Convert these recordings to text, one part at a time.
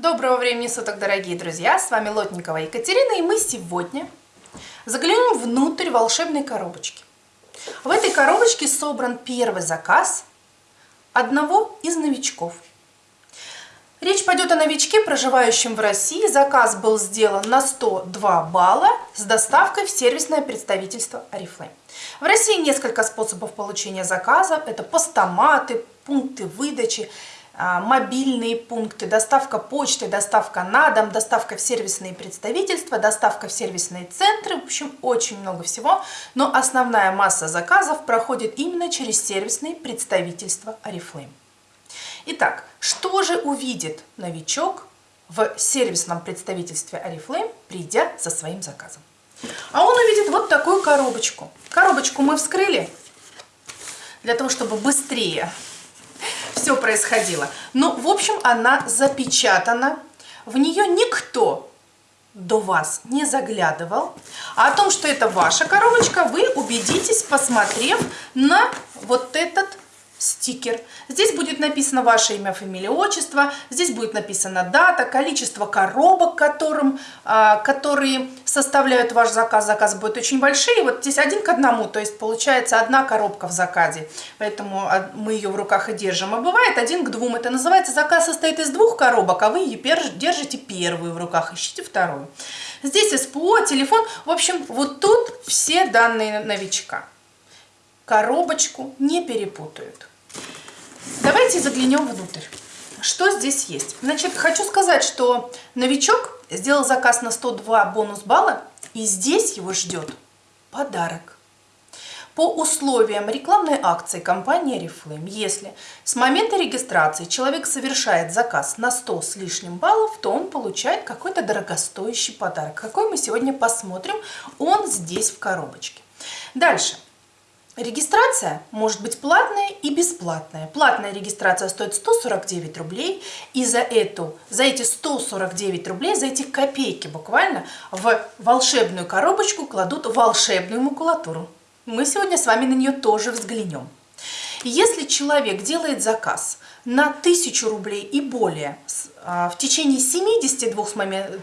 Доброго времени суток, дорогие друзья! С вами Лотникова Екатерина, и мы сегодня заглянем внутрь волшебной коробочки. В этой коробочке собран первый заказ одного из новичков. Речь пойдет о новичке, проживающем в России. Заказ был сделан на 102 балла с доставкой в сервисное представительство Oriflame. В России несколько способов получения заказа. Это постаматы, пункты выдачи, мобильные пункты, доставка почты, доставка на дом, доставка в сервисные представительства, доставка в сервисные центры, в общем, очень много всего. Но основная масса заказов проходит именно через сервисные представительства Oriflame. Итак, что же увидит новичок в сервисном представительстве Oriflame, придя со своим заказом? А он увидит вот такую коробочку. Коробочку мы вскрыли для того, чтобы быстрее все происходило. Но, в общем, она запечатана. В нее никто до вас не заглядывал. А о том, что это ваша коробочка, вы убедитесь, посмотрев на вот этот стикер. Здесь будет написано ваше имя, фамилия, отчество. Здесь будет написана дата, количество коробок, которым, а, которые составляют ваш заказ. Заказ будет очень большие. Вот здесь один к одному, то есть получается одна коробка в заказе. Поэтому мы ее в руках и держим. А бывает один к двум. Это называется заказ состоит из двух коробок, а вы держите первую в руках, ищите вторую. Здесь СПО, телефон. В общем, вот тут все данные новичка. Коробочку не перепутают. Давайте заглянем внутрь. Что здесь есть? Значит, хочу сказать, что новичок сделал заказ на 102 бонус балла, и здесь его ждет подарок. По условиям рекламной акции компании Oriflame, если с момента регистрации человек совершает заказ на 100 с лишним баллов, то он получает какой-то дорогостоящий подарок. Какой мы сегодня посмотрим, он здесь в коробочке. Дальше. Регистрация может быть платная и бесплатная. Платная регистрация стоит 149 рублей, и за, эту, за эти 149 рублей, за эти копейки буквально, в волшебную коробочку кладут волшебную макулатуру. Мы сегодня с вами на нее тоже взглянем. Если человек делает заказ на 1000 рублей и более а, в течение 72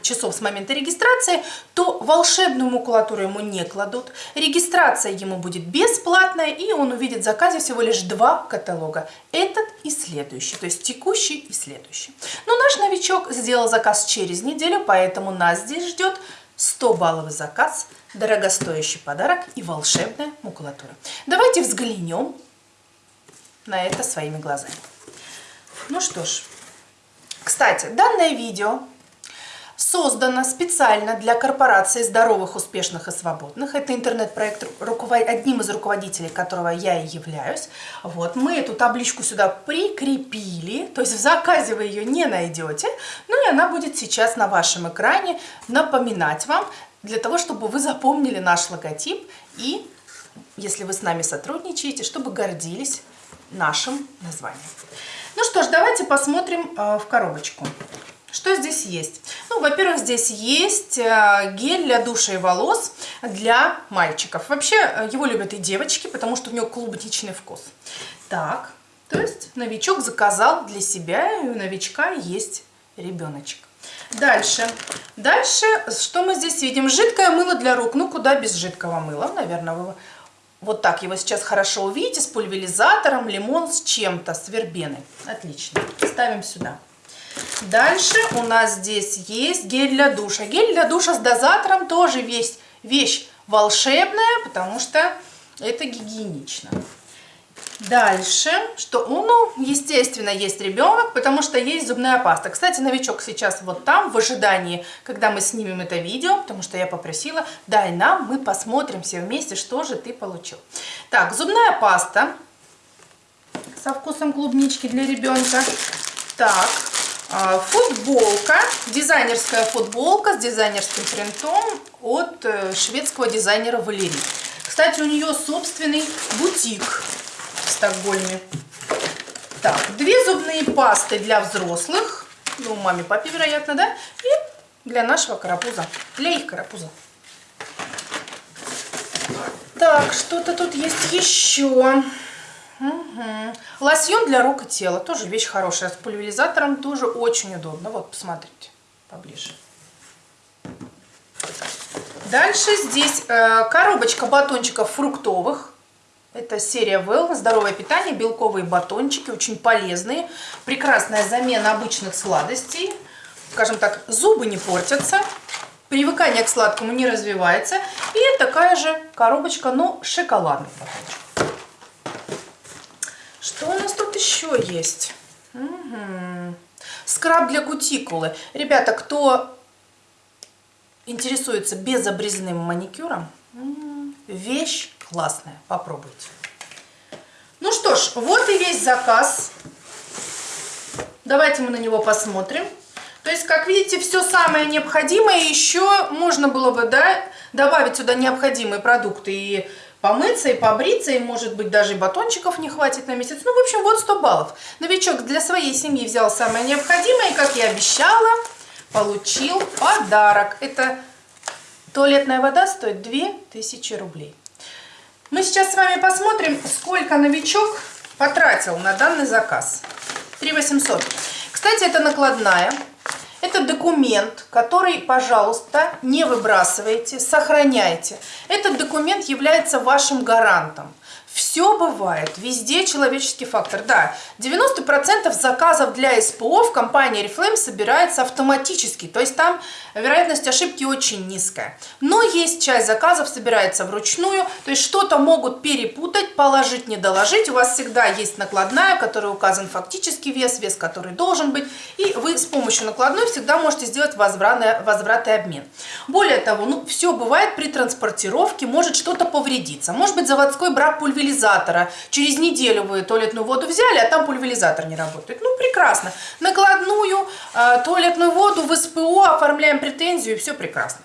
часов с момента регистрации, то волшебную макулатуру ему не кладут. Регистрация ему будет бесплатная, и он увидит в заказе всего лишь два каталога. Этот и следующий, то есть текущий и следующий. Но наш новичок сделал заказ через неделю, поэтому нас здесь ждет 100-балловый заказ, дорогостоящий подарок и волшебная макулатура. Давайте взглянем на это своими глазами. Ну что ж, кстати, данное видео создано специально для корпорации здоровых, успешных и свободных. Это интернет-проект, одним из руководителей которого я и являюсь. Вот, мы эту табличку сюда прикрепили, то есть в заказе вы ее не найдете, ну и она будет сейчас на вашем экране напоминать вам, для того, чтобы вы запомнили наш логотип и, если вы с нами сотрудничаете, чтобы гордились нашим названием. Ну что ж, давайте посмотрим э, в коробочку. Что здесь есть? Ну, во-первых, здесь есть э, гель для душа и волос для мальчиков. Вообще, э, его любят и девочки, потому что у него клубничный вкус. Так, то есть новичок заказал для себя, и у новичка есть ребеночек. Дальше. Дальше, что мы здесь видим? Жидкое мыло для рук. Ну, куда без жидкого мыла? Наверное, вы вот так его сейчас хорошо увидите, с пульверизатором, лимон с чем-то, с вербеной. Отлично. Ставим сюда. Дальше у нас здесь есть гель для душа. Гель для душа с дозатором тоже весь, вещь волшебная, потому что это гигиенично. Дальше, что, ну, естественно, есть ребенок, потому что есть зубная паста. Кстати, новичок сейчас вот там, в ожидании, когда мы снимем это видео, потому что я попросила, дай нам, мы посмотрим все вместе, что же ты получил. Так, зубная паста со вкусом клубнички для ребенка. Так, а, футболка, дизайнерская футболка с дизайнерским принтом от э, шведского дизайнера Валерий. Кстати, у нее собственный бутик Стокгольме. Так, две зубные пасты для взрослых. Ну, маме, папе, вероятно, да? И для нашего карапуза. Для их карапуза. Так, что-то тут есть еще. Угу. Лосьон для рук и тела. Тоже вещь хорошая. С пульверизатором тоже очень удобно. Вот, посмотрите поближе. Дальше здесь э, коробочка батончиков фруктовых. Это серия Well, здоровое питание, белковые батончики, очень полезные. Прекрасная замена обычных сладостей. Скажем так, зубы не портятся, привыкание к сладкому не развивается. И такая же коробочка, но шоколадный батончик. Что у нас тут еще есть? Угу. Скраб для кутикулы. Ребята, кто интересуется безобрезным маникюром, вещь классная, попробуйте. Ну что ж, вот и весь заказ. Давайте мы на него посмотрим. То есть, как видите, все самое необходимое. Еще можно было бы да, добавить сюда необходимые продукты и помыться, и побриться, и, может быть, даже батончиков не хватит на месяц. Ну, в общем, вот 100 баллов. Новичок для своей семьи взял самое необходимое, и, как я обещала, получил подарок. Это туалетная вода стоит 2000 рублей. Мы сейчас с вами посмотрим, сколько новичок потратил на данный заказ. 3800. Кстати, это накладная. Это документ, который, пожалуйста, не выбрасывайте, сохраняйте. Этот документ является вашим гарантом. Все бывает, везде человеческий фактор. Да, 90% заказов для СПО в компании Reflame собирается автоматически, то есть там вероятность ошибки очень низкая. Но есть часть заказов собирается вручную, то есть что-то могут перепутать, положить, не доложить. У вас всегда есть накладная, в которой указан фактический вес, вес, который должен быть, и вы с помощью накладной всегда можете сделать возврат, возврат и обмен. Более того, ну, все бывает при транспортировке, может что-то повредиться. Может быть заводской брак пульверизации пульверизатора. Через неделю вы туалетную воду взяли, а там пульверизатор не работает. Ну, прекрасно. Накладную э, туалетную воду в СПО оформляем претензию, и все прекрасно.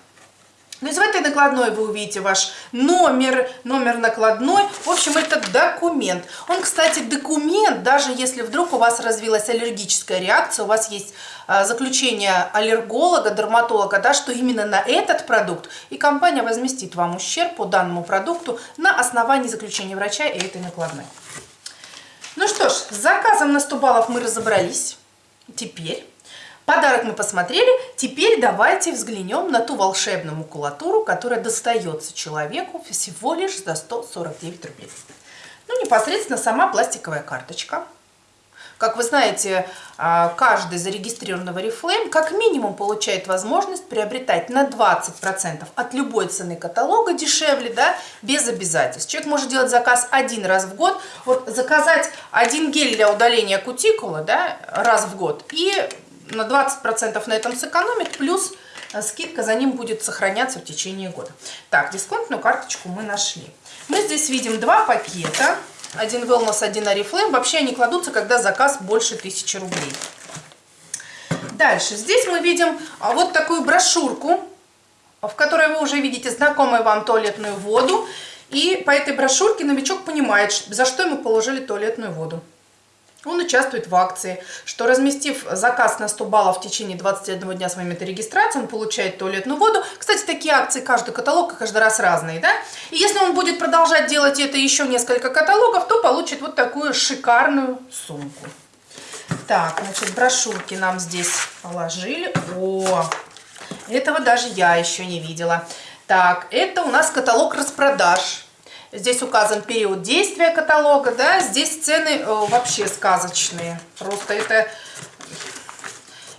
То есть в этой накладной вы увидите ваш номер, номер накладной. В общем, это документ. Он, кстати, документ, даже если вдруг у вас развилась аллергическая реакция, у вас есть а, заключение аллерголога, дерматолога, да, что именно на этот продукт, и компания возместит вам ущерб по данному продукту на основании заключения врача и этой накладной. Ну что ж, с заказом на 100 баллов мы разобрались. Теперь Подарок мы посмотрели, теперь давайте взглянем на ту волшебную макулатуру, которая достается человеку всего лишь за 149 рублей. Ну, непосредственно сама пластиковая карточка. Как вы знаете, а, каждый зарегистрированный в Oriflame как минимум получает возможность приобретать на 20% от любой цены каталога дешевле, да, без обязательств. Человек может делать заказ один раз в год, вот заказать один гель для удаления кутикулы да, раз в год и на 20% на этом сэкономит, плюс э, скидка за ним будет сохраняться в течение года. Так, дисконтную карточку мы нашли. Мы здесь видим два пакета. Один Wellness, один Oriflame. Вообще они кладутся, когда заказ больше 1000 рублей. Дальше. Здесь мы видим а, вот такую брошюрку, в которой вы уже видите знакомую вам туалетную воду. И по этой брошюрке новичок понимает, за что ему положили туалетную воду. Он участвует в акции, что разместив заказ на 100 баллов в течение 21 дня с момента регистрации, он получает туалетную воду. Кстати, такие акции, каждый каталог каждый раз разные, да? И если он будет продолжать делать это еще несколько каталогов, то получит вот такую шикарную сумку. Так, значит, брошюрки нам здесь положили. О, этого даже я еще не видела. Так, это у нас каталог распродаж. Здесь указан период действия каталога, да, здесь цены э, вообще сказочные. Просто это,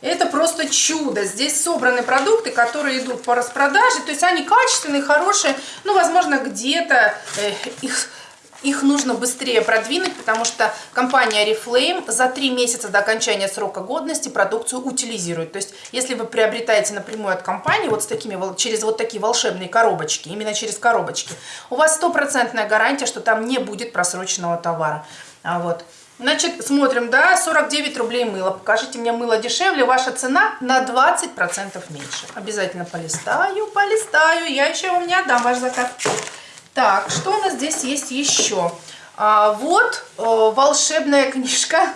это просто чудо. Здесь собраны продукты, которые идут по распродаже, то есть они качественные, хорошие, ну, возможно, где-то э, их их нужно быстрее продвинуть, потому что компания Reflame за три месяца до окончания срока годности продукцию утилизирует. То есть, если вы приобретаете напрямую от компании вот с такими, через вот такие волшебные коробочки, именно через коробочки, у вас стопроцентная гарантия, что там не будет просроченного товара. А вот. Значит, смотрим, да, 49 рублей мыло. Покажите мне мыло дешевле, ваша цена на 20% меньше. Обязательно полистаю, полистаю, я еще вам не отдам ваш заказ. Так, что у нас здесь есть еще? А, вот э, волшебная книжка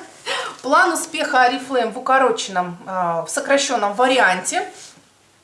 «План успеха Арифлейм» в укороченном, э, в сокращенном варианте.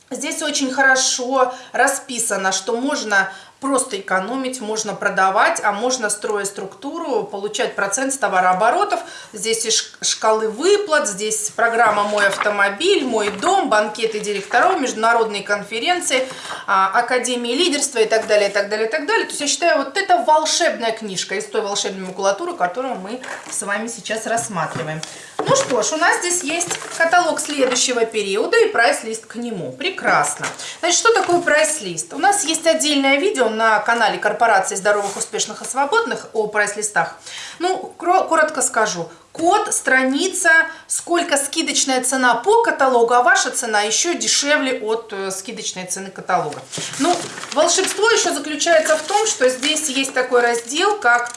Здесь очень хорошо расписано, что можно просто экономить, можно продавать, а можно, строя структуру, получать процент с товарооборотов. Здесь и шкалы выплат, здесь программа «Мой автомобиль», «Мой дом», банкеты директоров, международные конференции, а, академии лидерства и так далее, и так далее, и так далее. То есть я считаю, вот это волшебная книжка из той волшебной макулатуры, которую мы с вами сейчас рассматриваем. Ну что ж, у нас здесь есть каталог следующего периода и прайс-лист к нему. Прекрасно. Значит, что такое прайс-лист? У нас есть отдельное видео на канале корпорации здоровых, успешных и свободных о прайс-листах. Ну, коротко скажу. Код, страница, сколько скидочная цена по каталогу, а ваша цена еще дешевле от э, скидочной цены каталога. Ну, волшебство еще заключается в том, что здесь есть такой раздел, как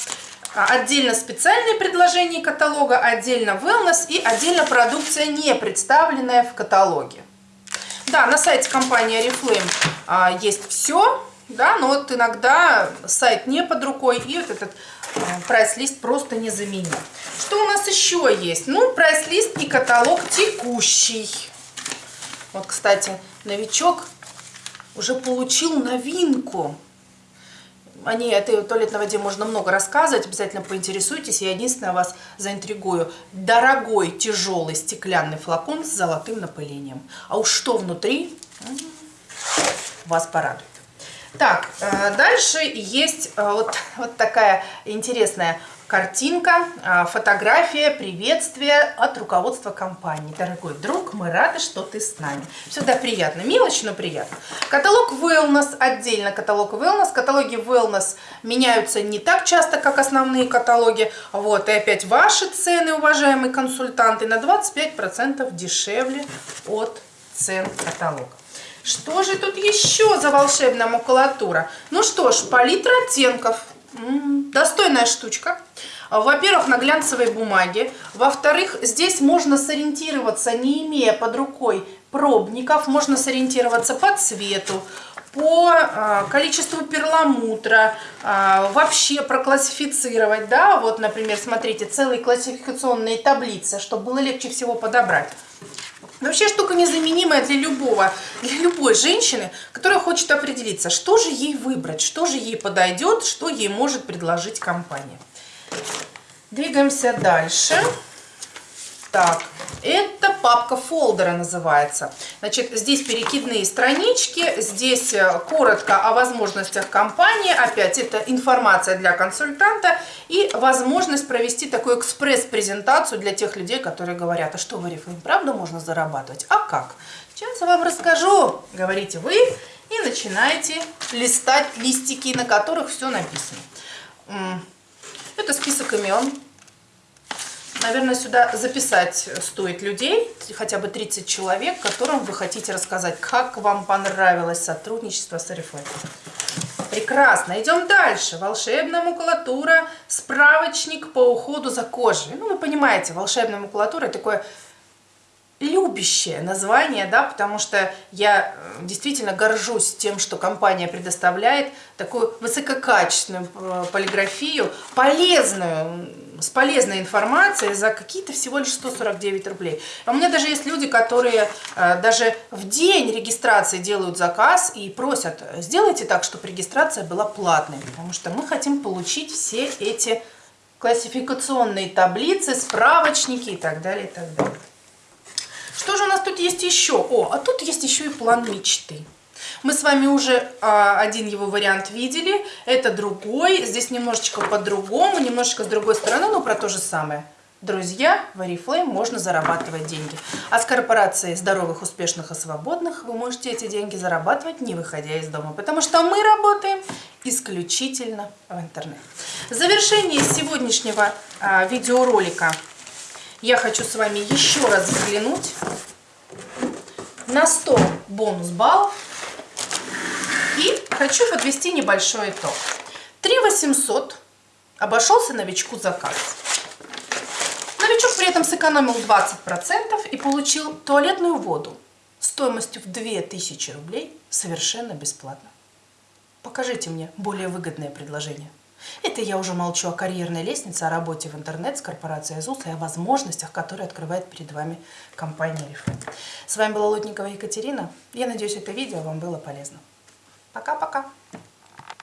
а, отдельно специальные предложения каталога, отдельно wellness и отдельно продукция, не представленная в каталоге. Да, на сайте компании Oriflame а, есть все, да, но вот иногда сайт не под рукой и вот этот а, прайс-лист просто не заменим. Что у нас еще есть? Ну, прайс-лист и каталог текущий. Вот, кстати, новичок уже получил новинку о ней, этой туалетной воде можно много рассказывать, обязательно поинтересуйтесь. Я единственное вас заинтригую. Дорогой тяжелый стеклянный флакон с золотым напылением. А уж что внутри, вас порадует. Так, э, дальше есть э, вот, вот такая интересная Картинка, а, фотография, приветствие от руководства компании. Дорогой друг, мы рады, что ты с нами. Всегда приятно, мелочь, но приятно. Каталог Wellness, отдельно каталог Wellness. Каталоги Wellness меняются не так часто, как основные каталоги. Вот, и опять ваши цены, уважаемые консультанты, на 25% дешевле от цен каталога. Что же тут еще за волшебная макулатура? Ну что ж, палитра оттенков. Достойная штучка. Во-первых, на глянцевой бумаге. Во-вторых, здесь можно сориентироваться, не имея под рукой пробников. Можно сориентироваться по цвету, по а, количеству перламутра, а, вообще проклассифицировать. Да, вот, например, смотрите, целые классификационные таблицы, чтобы было легче всего подобрать. Вообще штука незаменимая для любого, для любой женщины, которая хочет определиться, что же ей выбрать, что же ей подойдет, что ей может предложить компания. Двигаемся дальше. Так, это папка фолдера называется. Значит, здесь перекидные странички, здесь э, коротко о возможностях компании. Опять, это информация для консультанта и возможность провести такую экспресс-презентацию для тех людей, которые говорят, а что в Oriflame, правда можно зарабатывать? А как? Сейчас я вам расскажу, говорите вы, и начинаете листать листики, на которых все написано. Это список имен, Наверное, сюда записать стоит людей, хотя бы 30 человек, которым вы хотите рассказать, как вам понравилось сотрудничество с Oriflame. Прекрасно. Идем дальше. Волшебная макулатура, справочник по уходу за кожей. Ну, вы понимаете, волшебная макулатура – такое любящее название, да, потому что я э, действительно горжусь тем, что компания предоставляет такую высококачественную э, полиграфию, полезную, с полезной информацией за какие-то всего лишь 149 рублей. А у меня даже есть люди, которые э, даже в день регистрации делают заказ и просят, сделайте так, чтобы регистрация была платной, потому что мы хотим получить все эти классификационные таблицы, справочники и так далее, и так далее. Что же у нас тут есть еще? О, а тут есть еще и план мечты. Мы с вами уже а, один его вариант видели, это другой, здесь немножечко по-другому, немножечко с другой стороны, но про то же самое. Друзья, в Oriflame можно зарабатывать деньги. А с корпорацией здоровых, успешных и свободных вы можете эти деньги зарабатывать, не выходя из дома. Потому что мы работаем исключительно в интернете. В завершении сегодняшнего а, видеоролика я хочу с вами еще раз взглянуть на 100 бонус баллов и хочу подвести небольшой итог. 3 800 обошелся новичку заказ. Новичок при этом сэкономил 20% и получил туалетную воду стоимостью в 2000 рублей совершенно бесплатно. Покажите мне более выгодное предложение. Это я уже молчу о карьерной лестнице, о работе в интернет с корпорацией АЗУС и о возможностях, которые открывает перед вами компания Рифы. С вами была Лотникова Екатерина. Я надеюсь, это видео вам было полезно. Пока-пока.